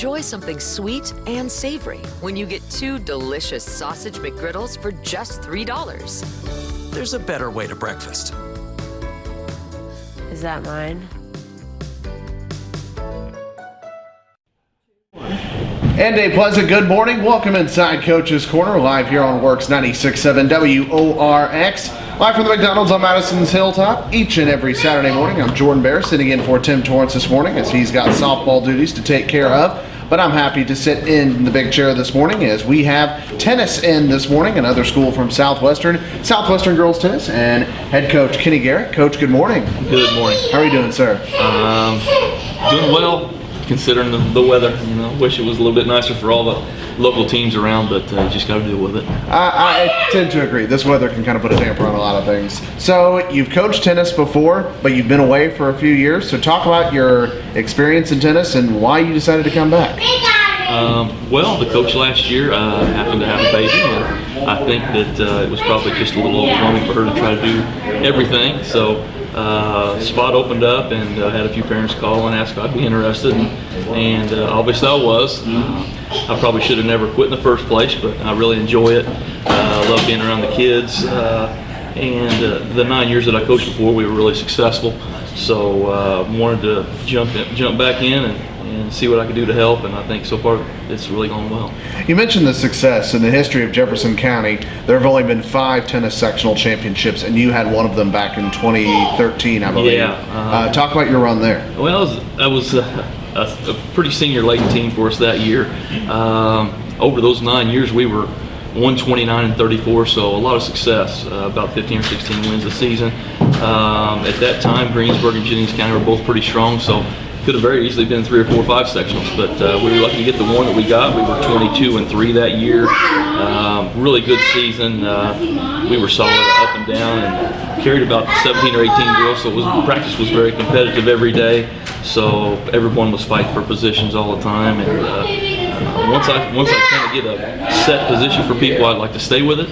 Enjoy something sweet and savory when you get two delicious sausage McGriddles for just $3. There's a better way to breakfast. Is that mine? And a pleasant good morning. Welcome inside Coach's Corner, live here on Works 96.7 WORX. Live from the McDonald's on Madison's Hilltop each and every Saturday morning. I'm Jordan Bear sitting in for Tim Torrance this morning as he's got softball duties to take care of. But I'm happy to sit in the big chair this morning as we have tennis in this morning, another school from Southwestern, Southwestern Girls Tennis, and head coach Kenny Garrett. Coach, good morning. Good morning. How are you doing, sir? Um, doing well, considering the, the weather. You know, wish it was a little bit nicer for all the local teams around, but uh, just got to deal with it. I, I tend to agree. This weather can kind of put a damper on a lot of things. So you've coached tennis before, but you've been away for a few years. So talk about your experience in tennis and why you decided to come back. Um, well, the coach last year uh, happened to have a baby, and I think that uh, it was probably just a little overwhelming for her to try to do everything. So uh, spot opened up, and uh, had a few parents call and ask if I'd be interested, and, and uh, obviously I was. Uh, I probably should have never quit in the first place, but I really enjoy it. Uh, I love being around the kids. Uh, and the nine years that I coached before, we were really successful. So wanted to jump in, jump back in and, and see what I could do to help. And I think so far it's really gone well. You mentioned the success in the history of Jefferson County. There have only been five tennis sectional championships, and you had one of them back in 2013, I believe. Yeah, uh-huh. Uh, talk about your run there. Well, I was, I was uh, a, a pretty senior late team for us that year. Um, over those nine years, we were 129 and 34, so a lot of success. Uh, about 15 or 16 wins a season. Um, at that time, Greensburg and Jennings County were both pretty strong, so could have very easily been three or four or five sectionals, but uh, we were lucky to get the one that we got. We were 22 and three that year. Um, really good season. Uh, we were solid up and down and carried about 17 or 18 girls, so was, practice was very competitive every day. So everyone was fighting for positions all the time, and uh, once I once I kind of get a set position for people, I'd like to stay with it.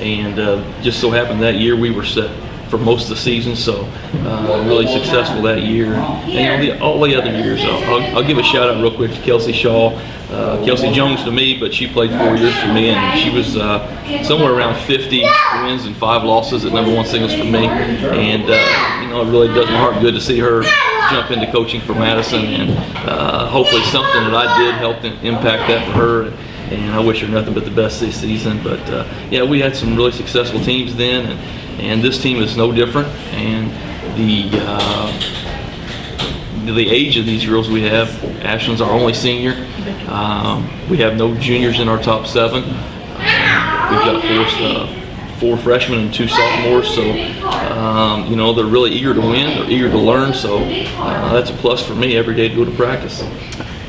And uh, just so happened that year we were set for most of the season, so uh, really successful that year. And you know, the, all the other years, I'll, I'll, give a shout out real quick to Kelsey Shaw. Uh, Kelsey Jones to me, but she played four years for me, and she was uh, somewhere around 50 wins and five losses at number one singles for me. And uh, you know, it really does my heart good to see her jump into coaching for Madison, and uh, hopefully something that I did helped impact that for her and I wish her nothing but the best this season. But uh, yeah, we had some really successful teams then, and, and this team is no different. And the uh, the age of these girls we have, Ashlyn's our only senior. Um, we have no juniors in our top seven. We've got four, uh, four freshmen and two sophomores, so um, you know they're really eager to win. They're eager to learn, so uh, that's a plus for me every day to go to practice.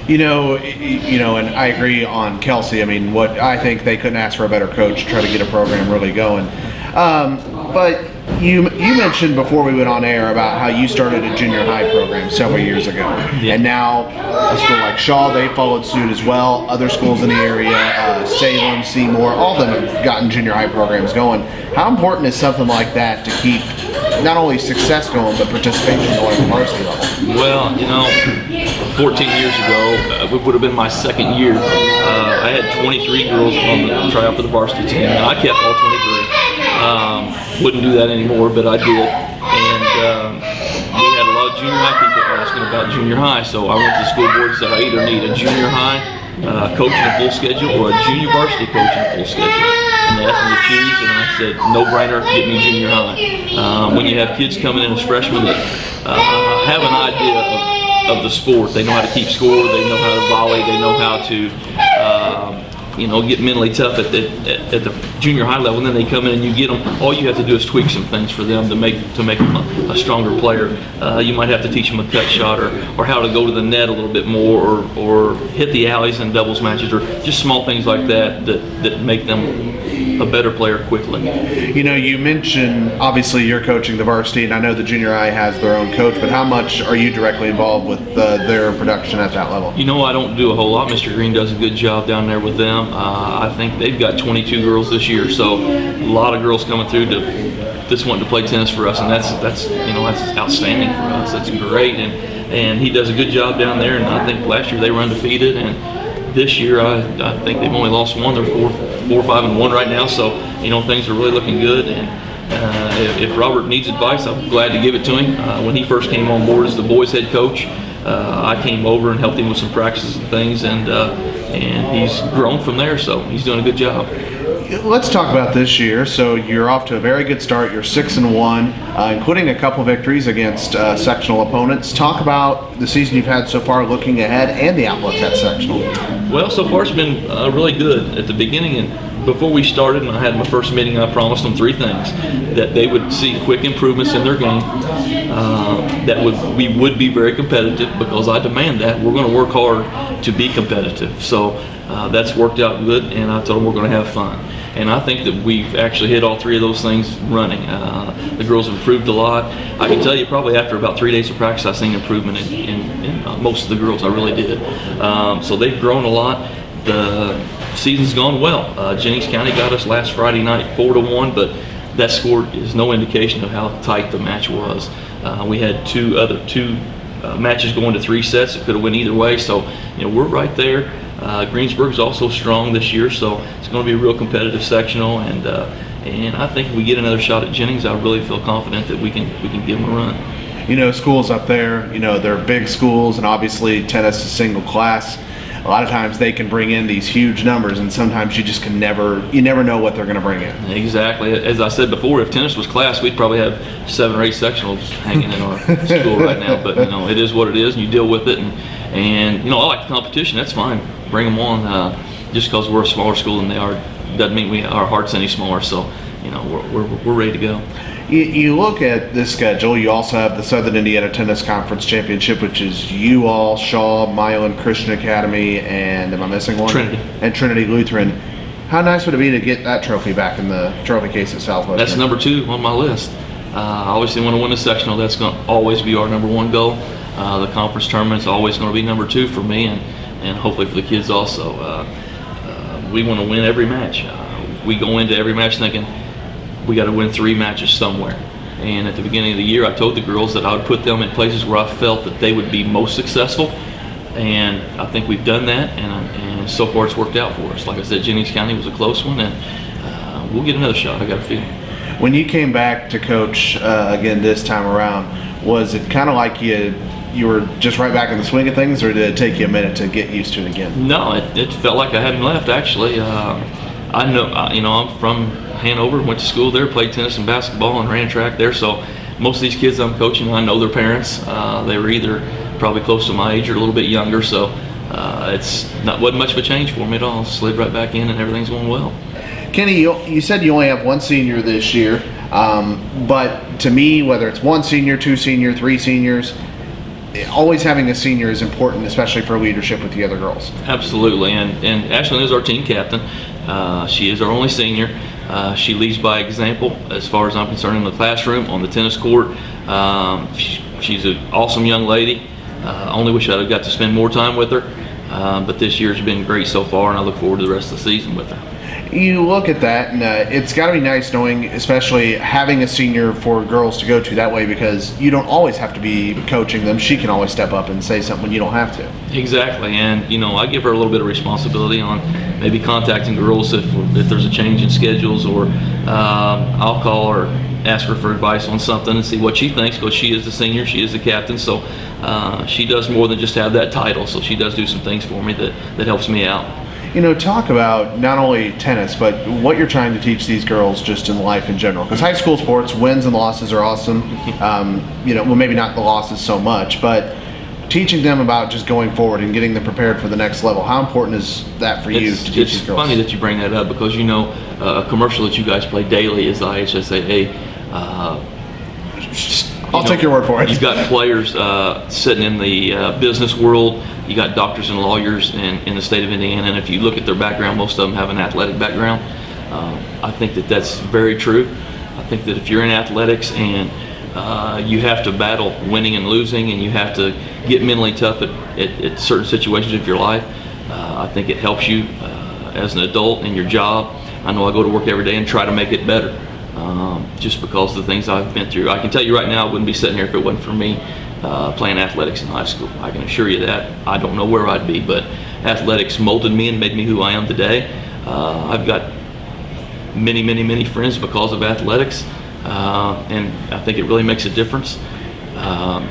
You know, you know, and I agree on Kelsey. I mean, what I think they couldn't ask for a better coach to try to get a program really going. Um, but you you mentioned before we went on air about how you started a junior high program several years ago, Yeah. and now a school like Shawe they followed suit as well. Other schools in the area, uh, Salem, Seymour, all of them have gotten junior high programs going. How important is something like that to keep not only success going but participation going at the varsity level? Well, you know, 14 years ago, uh, it would have been my second year. Uh, I had 23 girls on the tryout for the varsity team, and I kept all 23. Um, wouldn't do that anymore, but I did. And um, we had a lot of junior high people asking about junior high, so I went to the school board and said I either need a junior high uh, coach in a full schedule or a junior varsity coach in a full schedule. And they asked me to choose, and I said, no brainer, get me junior high. Um, when you have kids coming in as freshmen that uh, have an idea of, of the sport, they know how to keep score, they know how to volley, they know how to um, you know, get mentally tough at the at, at, the junior high level, and then they come in and you get them. All you have to do is tweak some things for them to make to make them a, a stronger player. Uh, you might have to teach them a cut shot or or how to go to the net a little bit more, or or hit the alleys in doubles matches, or just small things like that that that make them a better player quickly. You know, you mentioned obviously you're coaching the varsity, and I know the junior high has their own coach, but how much are you directly involved with uh, their production at that level? You know, I don't do a whole lot. Mr. Green does a good job down there with them. Uh, I think they've got 22 girls this year, so a lot of girls coming through to just wanting to play tennis for us, and that's that's you know that's outstanding for us. That's great, and and he does a good job down there. And I think last year they were undefeated, and this year I, I think they've only lost one. They're four, four, five, and one right now. So you know things are really looking good. And uh, if, if, Robert needs advice, I'm glad to give it to him. Uh, when he first came on board as the boys' head coach, uh, I came over and helped him with some practices and things, and uh, and he's grown from there. So he's doing a good job. Let's talk about this year. So you're off to a very good start. You're six and one, uh, including a couple victories against uh, sectional opponents. Talk about the season you've had so far, looking ahead, and the outlook at sectional. Well, so far it's been uh, really good. At the beginning and before we started, and I had my first meeting, I promised them three things: that they would see quick improvements in their game, uh, that would we would be very competitive because I demand that. We're going to work hard to be competitive. So uh, that's worked out good, and I told them we're going to have fun and I think that we've actually hit all three of those things running. Uh, the girls have improved a lot. I can tell you probably after about three days of practice, I've seen improvement in, in, in uh, most of the girls. I really did. Um, so they've grown a lot. The season's gone well. Uh, Jennings County got us last Friday night four to one, but that score is no indication of how tight the match was. Uh, we had two other two uh, matches going to three sets. It could have went either way. So you know we're right there. Uh, Greensburg's also strong this year, so it's going to be a real competitive sectional. And uh, and I think if we get another shot at Jennings, I really feel confident that we can we can give them a run. You know, schools up there, you know, they're big schools, and obviously tennis is single class. A lot of times they can bring in these huge numbers, and sometimes you just can never you never know what they're going to bring in. Exactly. As I said before, if tennis was class, we'd probably have seven or eight sectionals hanging in our school right now. But you know, it is what it is, and you deal with it. And and you know, I like the competition. That's fine bring them on. Uh, just because we're a smaller school than they are doesn't mean we our heart's any smaller. So, you know, we're, we're, we're ready to go. You, you, look at this schedule. You also have the Southern Indiana Tennis Conference Championship, which is you all, Shawe, Milan Christian Academy, and am I missing one? Trinity. And Trinity Lutheran. How nice would it be to get that trophy back in the trophy case at Southwest? That's number two on my list. Uh, I obviously want to win the sectional. That's going to always be our number one goal. Uh, the conference tournament is always going to be number two for me, and and hopefully for the kids also. Uh, uh, we want to win every match. Uh, we go into every match thinking we got to win three matches somewhere. And at the beginning of the year, I told the girls that I would put them in places where I felt that they would be most successful. And I think we've done that, and, and so far it's worked out for us. Like I said, Jennings County was a close one, and uh, we'll get another shot. I got a feeling. When you came back to coach uh, again this time around, was it kind of like you you were just right back in the swing of things, or did it take you a minute to get used to it again? No, it, it felt like I hadn't left. Actually, uh, I know uh, you know I'm from Hanover, went to school there, played tennis and basketball, and ran track there. So most of these kids I'm coaching, I know their parents. Uh, they were either probably close to my age or a little bit younger. So uh, it's not wasn't much of a change for me at all. Slid right back in, and everything's going well. Kenny, you, you said you only have one senior this year, um, but to me, whether it's one senior, two senior, three seniors, always having a senior is important, especially for leadership with the other girls. Absolutely, and and Ashlyn is our team captain. Uh, she is our only senior. Uh, she leads by example, as far as I'm concerned, in the classroom, on the tennis court. Um, she, she's an awesome young lady. Uh, only wish I'd have got to spend more time with her. Uh, but this year's been great so far, and I look forward to the rest of the season with her you look at that, and uh, it's got to be nice knowing, especially having a senior for girls to go to that way, because you don't always have to be coaching them. She can always step up and say something when you don't have to. Exactly, and you know, I give her a little bit of responsibility on maybe contacting girls if if there's a change in schedules, or um, I'll call her, ask her for advice on something, and see what she thinks, because she is the senior, she is the captain, so uh, she does more than just have that title. So she does do some things for me that that helps me out you know, talk about not only tennis, but what you're trying to teach these girls just in life in general. Because high school sports, wins and losses are awesome. Um, you know, well, maybe not the losses so much, but teaching them about just going forward and getting them prepared for the next level. How important is that for you it's, to teach these girls? It's funny that you bring that up because you know uh, a commercial that you guys play daily is the IHSAA. Uh, I'll know, take your word for it. You've got players uh, sitting in the uh, business world. You got doctors and lawyers in, in the state of Indiana, and if you look at their background, most of them have an athletic background. Um, I think that that's very true. I think that if you're in athletics and uh, you have to battle winning and losing, and you have to get mentally tough at, at, at certain situations of your life, uh, I think it helps you uh, as an adult in your job. I know I go to work every day and try to make it better um, just because of the things I've been through. I can tell you right now, I wouldn't be sitting here if it wasn't for me uh, playing athletics in high school. I can assure you that. I don't know where I'd be, but athletics molded me and made me who I am today. Uh, I've got many, many, many friends because of athletics, uh, and I think it really makes a difference. Um,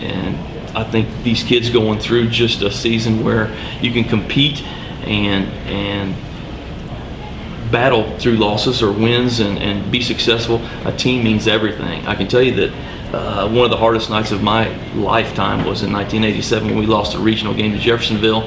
and I think these kids going through just a season where you can compete and and battle through losses or wins and, and be successful. A team means everything. I can tell you that uh, one of the hardest nights of my lifetime was in 1987 when we lost a regional game to Jeffersonville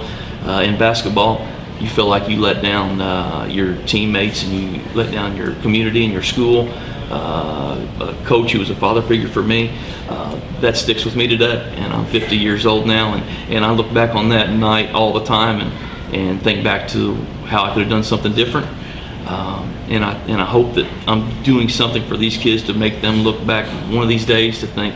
uh, in basketball. You feel like you let down uh, your teammates and you let down your community and your school. Uh, a coach who was a father figure for me, uh, that sticks with me today. And I'm 50 years old now, and, and I look back on that night all the time and, and think back to how I could have done something different. Um, and I and I hope that I'm doing something for these kids to make them look back one of these days to think,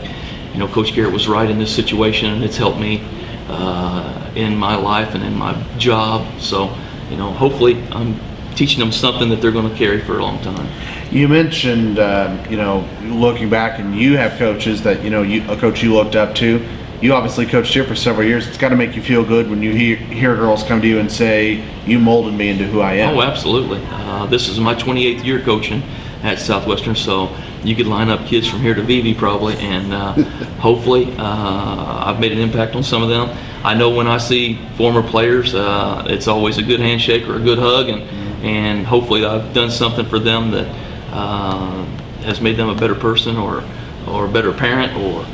you know, Coach Garrett was right in this situation, and it's helped me uh, in my life and in my job. So, you know, hopefully I'm teaching them something that they're going to carry for a long time. You mentioned, uh, you know, looking back, and you have coaches that you know, you, a coach you looked up to. You obviously coached here for several years. It's got to make you feel good when you hear, hear girls come to you and say, "You molded me into who I am." Oh, absolutely. Uh, this is my 28th year coaching at Southwestern, so you could line up kids from here to Vevay probably, and uh, hopefully uh, I've made an impact on some of them. I know when I see former players, uh, it's always a good handshake or a good hug, and and hopefully I've done something for them that uh, has made them a better person or or a better parent or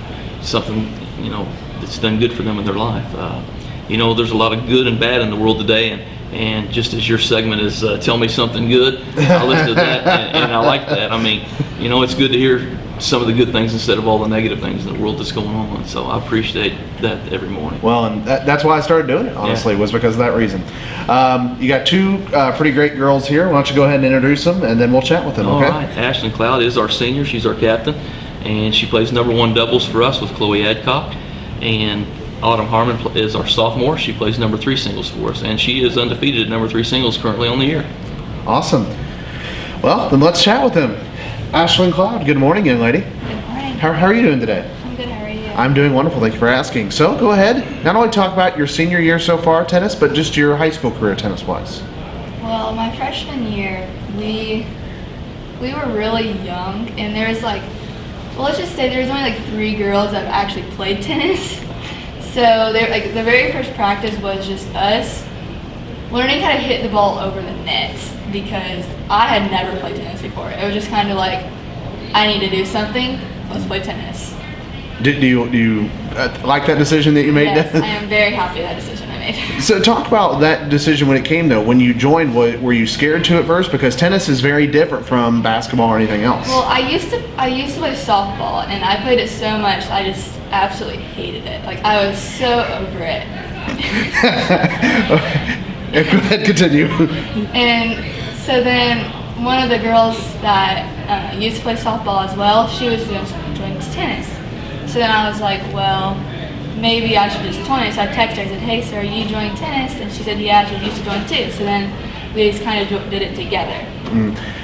something you know that's done good for them in their life. Uh, you know, there's a lot of good and bad in the world today, and and just as your segment is uh, tell me something good, I listen to that, and, and I like that. I mean, you know, it's good to hear some of the good things instead of all the negative things in the world that's going on. So I appreciate that every morning. Well, and that, that's why I started doing it. Honestly, Yeah. was because of that reason. Um, you got two uh, pretty great girls here. Why don't you go ahead and introduce them, and then we'll chat with them. All okay? right, Ashlyn Cloud is our senior. She's our captain, and she plays number one doubles for us with Chloe Adcock. And Autumn Harmon is our sophomore. She plays number three singles for us, and she is undefeated at number three singles currently on the year. Awesome. Well, then let's chat with them. Ashlyn Cloud, good morning, young lady. Good morning. How, how are you doing today? I'm good. How are you? I'm doing wonderful. Thank you for asking. So go ahead. Not only talk about your senior year so far tennis, but just your high school career tennis wise. well, my freshman year, we we were really young, and there was like, well, let's just say there's only like three girls that have actually played tennis. So they like the very first practice was just us learning how to hit the ball over the nets because I had never played tennis before. It was just kind of like, I need to do something. Let's play tennis. Do, do you do you uh, like that decision that you made? Yes, I am very happy with that decision made. So talk about that decision when it came though. When you joined, were you scared to at first? Because tennis is very different from basketball or anything else. Well, I used to I used to play softball, and I played it so much I just absolutely hated it. Like I was so over it. Ahead, continue. And so then one of the girls that uh, used to play softball as well, she was doing, join tennis. So then I was like, well, maybe I should just join it. So I texted her and said, hey, are you joining tennis? And she said, yeah, she used to join too. So then we just kind of did it together.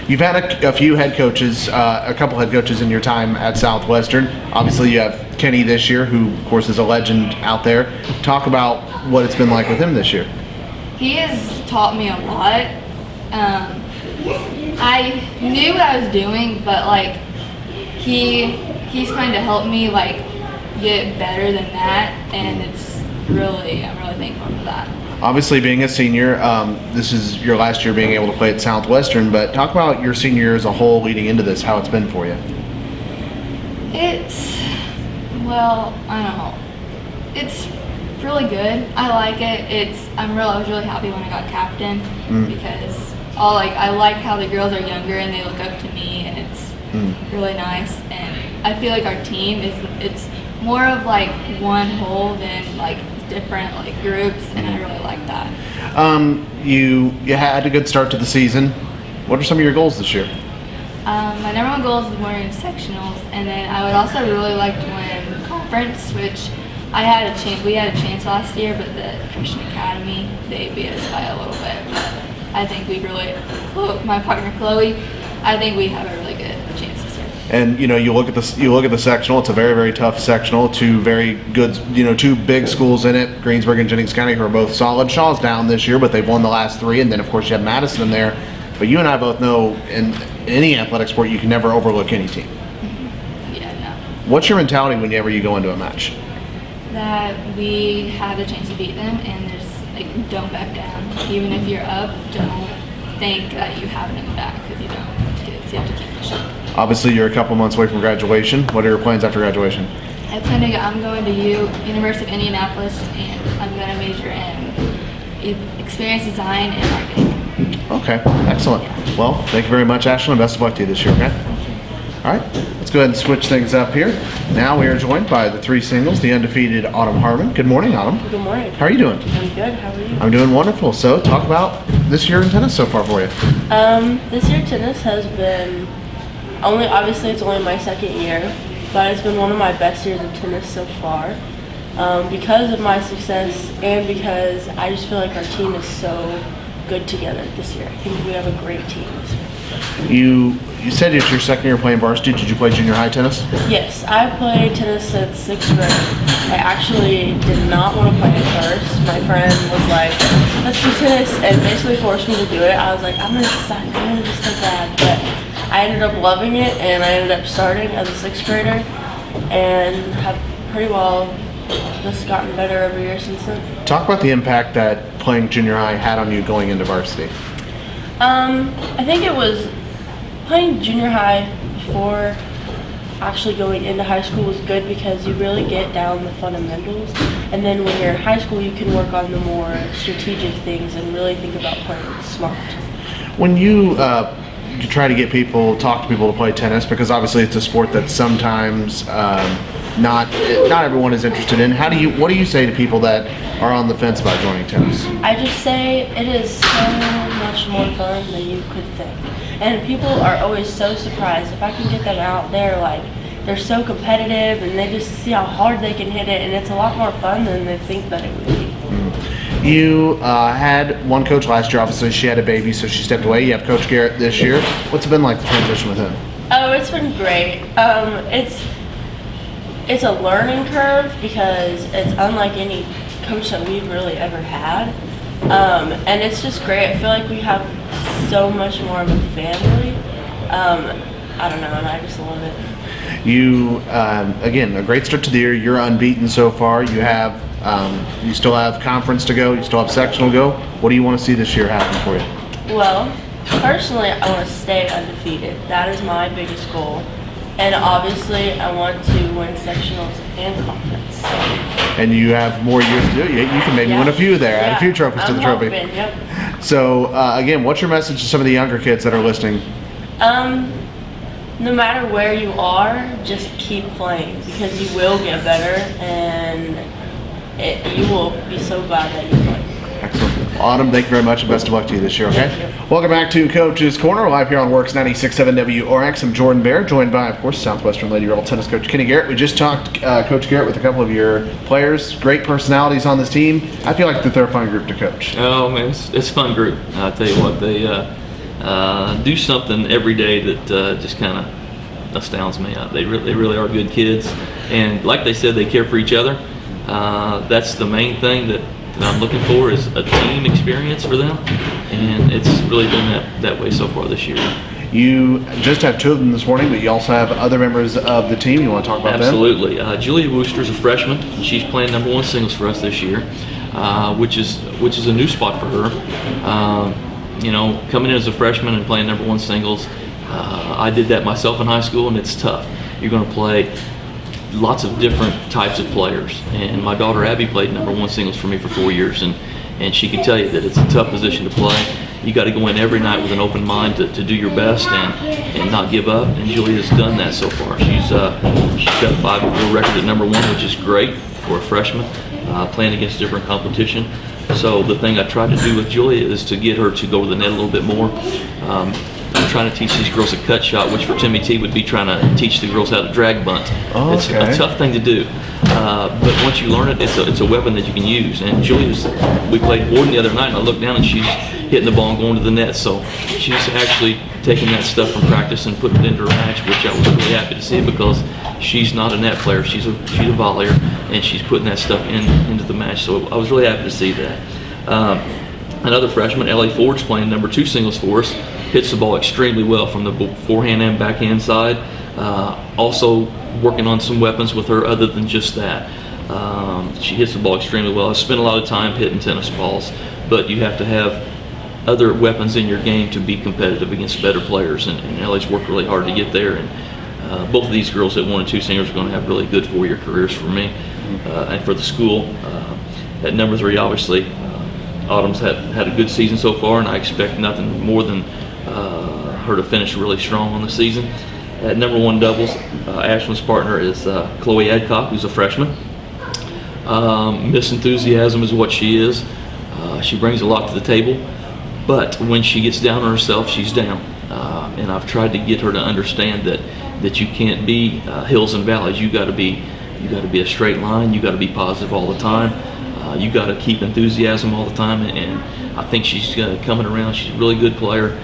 You've had a, a few head coaches, uh, a couple head coaches in your time at Southwestern. Obviously, you have Kenny this year, who of course is a legend out there. Talk about what it's been like with him this year. He has taught me a lot. Um, I knew what I was doing, but like he he's kind of helped me like get better than that, and mm-hmm. it's really I'm really thankful for that. Obviously, being a senior, um, this is your last year being able to play at Southwestern. But talk about your senior year as a whole, leading into this, how it's been for you. It's well, I don't know. It's really good. I like it. It's I'm real. I was really happy when I got captain mm. because all like I like how the girls are younger and they look up to me, and it's mm. really nice. And I feel like our team is it's more of like one whole than like different like groups, and I really like that. Um, you you had a good start to the season. What are some of your goals this year? Um, my number one goal is winning sectionals, and then I would also really like to win conference, which I had a chance. We had a chance last year, but the Christian Academy they beat us by a little bit. But I think we really, my partner Chloe, I think we have a really good chance this year. And you know, you look at the you look at the sectional. It's a very very tough sectional. Two very good, you know, two big schools in it. Greensburg and Jennings County who are both solid. Shawe's down this year, but they've won the last three. And then of course you have Madison in there. But you and I both know in any athletic sport you can never overlook any team. Yeah, no. What's your mentality whenever you go into a match? That we have a chance to beat them, and there's like don't back down. Even if you're up, don't think that you have it in the back Obviously, you're a couple months away from graduation. What are your plans after graduation? I plan to go, I'm going to U, University of Indianapolis, and I'm going to major in experience design and marketing. Okay, excellent. Well, thank you very much, Ashlyn. Best of luck to you this year, okay? All right, let's go ahead and switch things up here. Now we are joined by the three singles, the undefeated Autumn Harmon. Good morning, Autumn. Good morning. How are you doing? I'm good. How are you? I'm doing wonderful. So, talk about this year in tennis so far for you. Um, this year tennis has been only obviously it's only my second year, but it's been one of my best years of tennis so far. Um, because of my success and because I just feel like our team is so good together this year. I think we have a great team this year. You you said it's your second year playing varsity. Did you play junior high tennis? Yes, I played tennis since sixth grade. I actually did not want to play at first. My friend was like, let's do tennis, and basically forced me to do it. I was like, I'm going to suck. I'm going to be so bad. But I ended up loving it, and I ended up starting as a sixth grader, and have pretty well just gotten better every year since then. Talk about the impact that playing junior high had on you going into varsity. Um, I think it was playing junior high before actually going into high school was good because you really get down the fundamentals. And then when you're in high school, you can work on the more strategic things and really think about playing smart. When you uh, you try to get people, talk to people to play tennis, because obviously it's a sport that sometimes um, not not everyone is interested in. How do you what do you say to people that are on the fence about joining tennis? I just say it is so much more fun than you could think. And people are always so surprised. If I can get them out there, like, they're so competitive and they just see how hard they can hit it, and it's a lot more fun than they think that it would be. You uh, had one coach last year. Obviously, she had a baby, so she stepped away. You have Coach Garrett this year. What's it been like the transition with him? Oh, it's been great. Um, it's it's a learning curve because it's unlike any coach that we've really ever had, um, and it's just great. I feel like we have so much more of a family. Um, I don't know, and I just love it. You um, again a great start to the year. You're unbeaten so far. You have um, you still have conference to go. You still have sectional to go. What do you want to see this year happen for you? Well, personally, I want to stay undefeated. That is my biggest goal. And obviously, I want to win sectionals and conference. So, And you have more years to do it. You, you can maybe yeah. win a few there. Add a few trophies to I'm the trophy. hoping, yep. So uh, again, what's your message to some of the younger kids that are listening? Um, no matter where you are, just keep playing because you will get better and it, you will be so glad that you played. Excellent. Autumn, thank you very much and best of luck to you this year, okay? Welcome back to Coach's Corner, live here on Works 96.7 WRX. I'm Jordan Bear, joined by, of course, Southwestern Lady Rebel tennis coach Kenny Garrett. We just talked, uh, Coach Garrett, with a couple of your players. Great personalities on this team. I feel like that they're a fun group to coach. Oh man, it's, it's a fun group. I tell you what, they uh, uh, do something every day that uh, just kind of astounds me. Uh, they really, they really are good kids, and like they said, they care for each other. Uh, that's the main thing that, that I'm looking for is a team experience for them, and it's really been that, that way so far this year. You just have two of them this morning, but you also have other members of the team. You want to talk about them? Absolutely. Uh, Julia is a freshman. And she's playing number one singles for us this year, uh, which is which is a new spot for her. Um, you know, coming in as a freshman and playing number one singles, uh, I did that myself in high school, and it's tough. You're going to play lots of different types of players, and my daughter Abby played number one singles for me for four years, and and she can tell you that it's a tough position to play. You got to go in every night with an open mind to, to do your best and, and not give up. And Julia's done that so far. She's uh, she's got a five year record at number one, which is great for a freshman uh, playing against different competition. So the thing I try to do with Julia is to get her to go to the net a little bit more. Um, trying to teach these girls a cut shot, which for Timmy T would be trying to teach the girls how to drag bunt. Oh, It's okay. a tough thing to do, uh, but once you learn it, it's a, it's a weapon that you can use. And Julia's, we played Warden the other night, and I looked down and she's hitting the ball and going to the net. So she's actually taking that stuff from practice and putting it into her match, which I was really happy to see because she's not a net player. She's a she's a volleyer, and she's putting that stuff in into the match. So I was really happy to see that. Um, another freshman, Ellie Ford's playing number two singles for us. Hits the ball extremely well from the forehand and backhand side. Uh, also working on some weapons with her other than just that. Um, she hits the ball extremely well. I spent a lot of time hitting tennis balls, but you have to have other weapons in your game to be competitive against better players. And, and Ellie's worked really hard to get there. And uh, both of these girls at one and two singers are going to have really good four-year careers for me uh, and for the school. Uh, at number three, obviously, uh, Autumn's had had a good season so far, and I expect nothing more than uh, her to finish really strong on the season. At number one doubles, uh, partner is uh, Chloe Adcock, who's a freshman. Um, Miss Enthusiasm is what she is. Uh, she brings a lot to the table, but when she gets down on herself, she's down. Uh, and I've tried to get her to understand that that you can't be uh, hills and valleys. You got to be you got to be a straight line. You got to be positive all the time. Uh, you got to keep enthusiasm all the time. And, and I think she's uh, coming around. She's a really good player.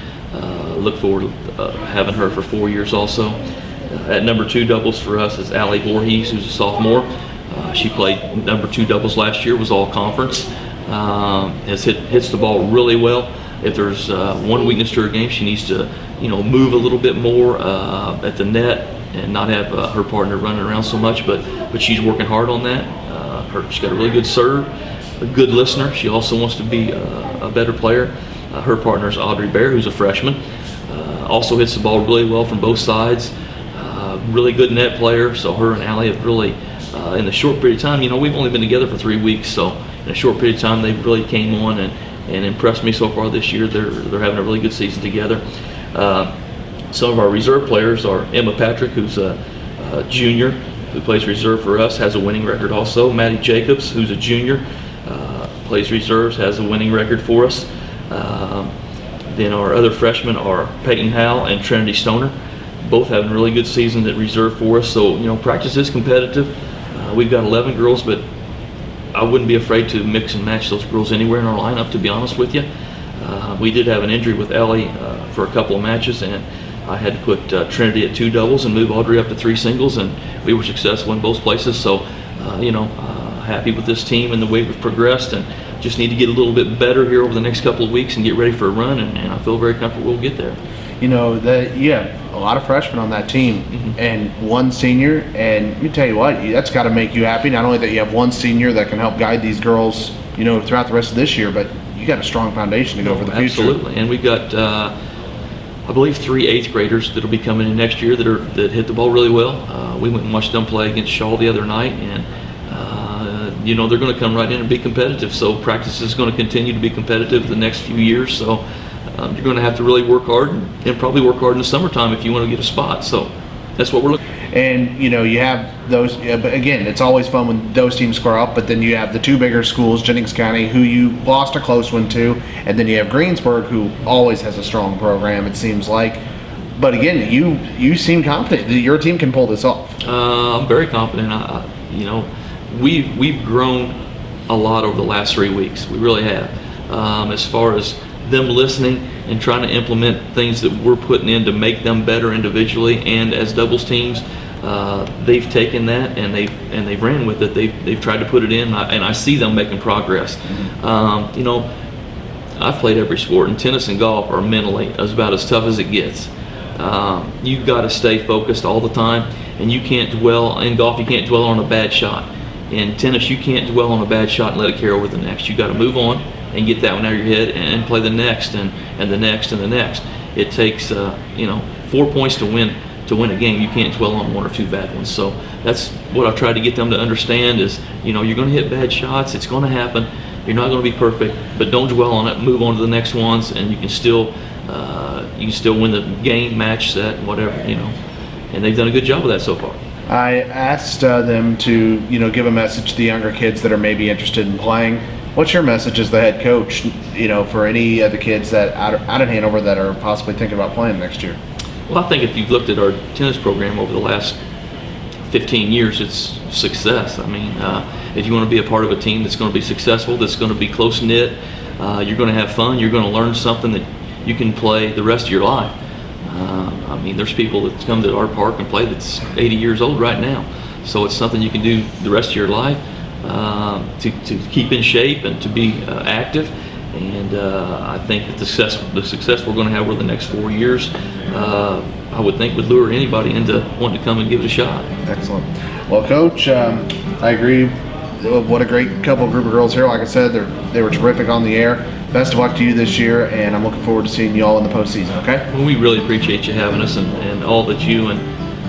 Look forward to uh, having her for four years also. Uh, at number two doubles for us is Allie Voorhees, who's a sophomore. Uh, she played number two doubles last year, was all conference. Um, has hit, hits the ball really well. If there's uh, one weakness to her game, she needs to, you know, move a little bit more uh, at the net and not have uh, her partner running around so much. But but she's working hard on that. Her, she's got a really good serve, a good listener. She also wants to be a better player. Her partner is Audrey Bear, who's a freshman. Also hits the ball really well from both sides. Uh, really good net player. So her and Allie have really, uh, in a short period of time, you know, we've only been together for three weeks. So in a short period of time, they really came on and, and impressed me so far this year. They're they're having a really good season together. Uh, some of our reserve players are Emma Patrick, who's a, a junior who plays reserve for us, has a winning record also. Maddie Jacobs, who's a junior, uh, plays reserves, has a winning record for us. Um, then our other freshmen are Peyton Howell and Trinity Stoner, both having really good seasons at reserve for us. So, you know, practice is competitive. Uh, we've got 11 girls, but I wouldn't be afraid to mix and match those girls anywhere in our lineup, to be honest with you. Uh, we did have an injury with Ellie uh, for a couple of matches, and I had to put uh, Trinity at two doubles and move Audrey up to three singles, and we were successful in both places. So, uh, you know, uh, happy with this team and the way we've progressed, and just need to get a little bit better here over the next couple of weeks and get ready for a run, and, and I feel very comfortable we'll get there. You know that you have a lot of freshmen on that team and one senior, and you tell you what, that's got to make you happy. Not only that you have one senior that can help guide these girls, you know, throughout the rest of this year, but you got a strong foundation to go for the future. Absolutely, and we've got, uh, I believe, three eighth graders that'll be coming in next year that are that hit the ball really well. Uh, we went and watched them play against Shawe the other night, and you know they're going to come right in and be competitive. So practice is going to continue to be competitive the next few years. So um, you're going to have to really work hard and, and probably work hard in the summertime if you want to get a spot. So that's what we're looking. And you know you have those, but again, it's always fun when those teams score up. But then you have the two bigger schools, Jennings County, who you lost a close one to, and then you have Greensburg, who always has a strong program. It seems like. But again, you you seem confident that your team can pull this off. Uh, I'm very confident. I, I, you know, we've we've grown a lot over the last three weeks. We really have. Um, as far as them listening and trying to implement things that we're putting in to make them better individually and as doubles teams, uh, they've taken that and they've and they've ran with it. They've they've tried to put it in, and I, and I see them making progress. Um, you know, I've played every sport, and tennis and golf are mentally as about as tough as it gets. Um, you've got to stay focused all the time, and you can't dwell in golf. You can't dwell on a bad shot. In tennis, you can't dwell on a bad shot and let it carry over the next. You got to move on and get that one out of your head and play the next and, and the next and the next. It takes uh, you know four points to win to win a game. You can't dwell on one or two bad ones. So that's what I try to get them to understand is you know you're going to hit bad shots. It's going to happen. You're not going to be perfect, but don't dwell on it. Move on to the next ones, and you can still uh, you can still win the game, match, set, whatever you know. And they've done a good job of that so far. I asked uh, them to, you know, give a message to the younger kids that are maybe interested in playing. What's your message as the head coach, you know, for any of the kids that out, out in Hanover that are possibly thinking about playing next year? Well, I think if you've looked at our tennis program over the last 15 years, it's success. I mean, uh, if you want to be a part of a team that's going to be successful, that's going to be close knit, Uh, you're going to have fun. You're going to learn something that you can play the rest of your life. Uh, I mean, there's people that come to our park and play that's 80 years old right now. So it's something you can do the rest of your life um, to, to keep in shape and to be uh, active. And uh, I think that the success, the success we're going to have over the next four years, uh, I would think would lure anybody into wanting to come and give it a shot. Excellent. Well, Coach, um, I agree. What a great couple group of girls here. Like I said, they they were terrific on the air. Best of luck to you this year, and I'm looking forward to seeing you all in the postseason. Okay? Well, we really appreciate you having us and, and all that you and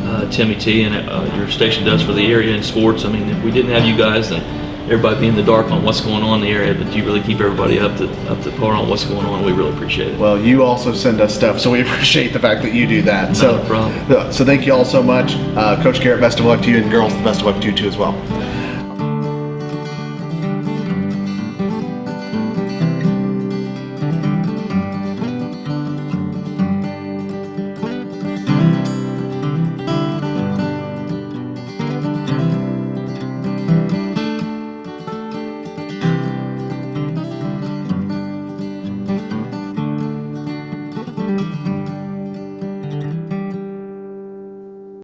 uh, Timmy T and uh, your station does for the area in sports. I mean, if we didn't have you guys, then everybody be in the dark on what's going on in the area. But you really keep everybody up to up to par on what's going on. We really appreciate it. Well, you also send us stuff, so we appreciate the fact that you do that. so, a problem. So, thank you all so much, uh, Coach Garrett. Best of luck to you, and girls, the best of luck to you too as well.